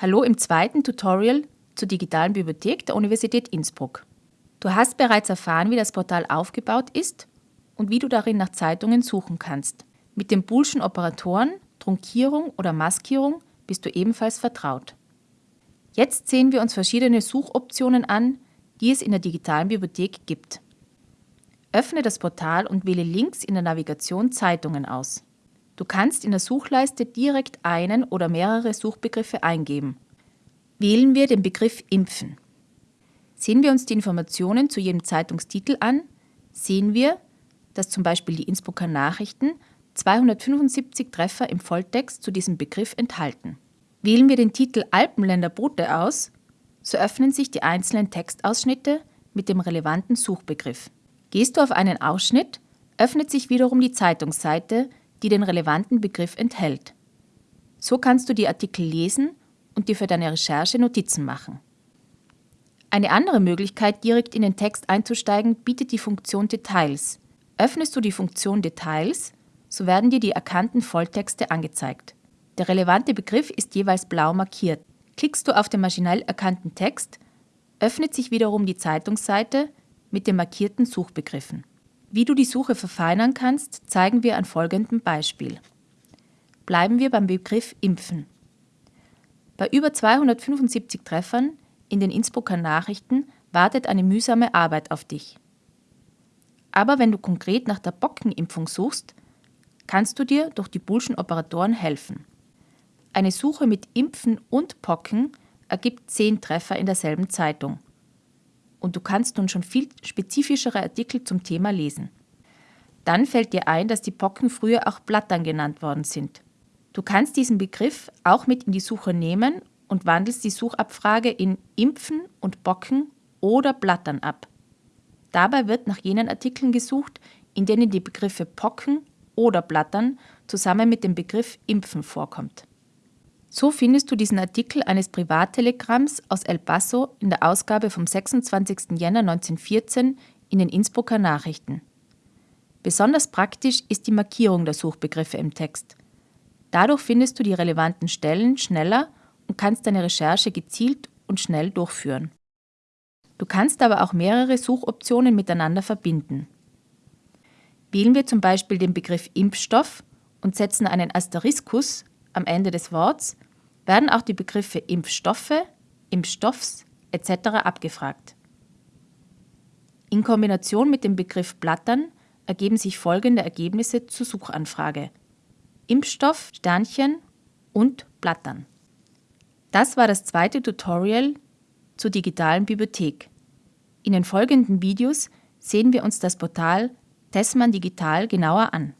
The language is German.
Hallo im zweiten Tutorial zur digitalen Bibliothek der Universität Innsbruck. Du hast bereits erfahren, wie das Portal aufgebaut ist und wie du darin nach Zeitungen suchen kannst. Mit den Boolschen Operatoren, Trunkierung oder Maskierung bist du ebenfalls vertraut. Jetzt sehen wir uns verschiedene Suchoptionen an, die es in der digitalen Bibliothek gibt. Öffne das Portal und wähle links in der Navigation Zeitungen aus. Du kannst in der Suchleiste direkt einen oder mehrere Suchbegriffe eingeben. Wählen wir den Begriff Impfen. Sehen wir uns die Informationen zu jedem Zeitungstitel an, sehen wir, dass zum Beispiel die Innsbrucker Nachrichten 275 Treffer im Volltext zu diesem Begriff enthalten. Wählen wir den Titel Alpenländer Boote aus, so öffnen sich die einzelnen Textausschnitte mit dem relevanten Suchbegriff. Gehst du auf einen Ausschnitt, öffnet sich wiederum die Zeitungsseite die den relevanten Begriff enthält. So kannst du die Artikel lesen und dir für deine Recherche Notizen machen. Eine andere Möglichkeit, direkt in den Text einzusteigen, bietet die Funktion Details. Öffnest du die Funktion Details, so werden dir die erkannten Volltexte angezeigt. Der relevante Begriff ist jeweils blau markiert. Klickst du auf den maschinell erkannten Text, öffnet sich wiederum die Zeitungsseite mit den markierten Suchbegriffen. Wie du die Suche verfeinern kannst, zeigen wir an folgendem Beispiel. Bleiben wir beim Begriff Impfen. Bei über 275 Treffern in den Innsbrucker Nachrichten wartet eine mühsame Arbeit auf dich. Aber wenn du konkret nach der Bockenimpfung suchst, kannst du dir durch die Bullschen Operatoren helfen. Eine Suche mit Impfen und Pocken ergibt 10 Treffer in derselben Zeitung und du kannst nun schon viel spezifischere Artikel zum Thema lesen. Dann fällt dir ein, dass die Pocken früher auch Blattern genannt worden sind. Du kannst diesen Begriff auch mit in die Suche nehmen und wandelst die Suchabfrage in Impfen und Bocken oder Blattern ab. Dabei wird nach jenen Artikeln gesucht, in denen die Begriffe Pocken oder Blattern zusammen mit dem Begriff Impfen vorkommt. So findest du diesen Artikel eines Privattelegramms aus El Paso in der Ausgabe vom 26. Jänner 1914 in den Innsbrucker Nachrichten. Besonders praktisch ist die Markierung der Suchbegriffe im Text. Dadurch findest du die relevanten Stellen schneller und kannst deine Recherche gezielt und schnell durchführen. Du kannst aber auch mehrere Suchoptionen miteinander verbinden. Wählen wir zum Beispiel den Begriff Impfstoff und setzen einen Asteriskus am Ende des Worts werden auch die Begriffe Impfstoffe, Impfstoffs etc. abgefragt. In Kombination mit dem Begriff Blattern ergeben sich folgende Ergebnisse zur Suchanfrage. Impfstoff, Sternchen und Blattern. Das war das zweite Tutorial zur digitalen Bibliothek. In den folgenden Videos sehen wir uns das Portal Tessmann Digital genauer an.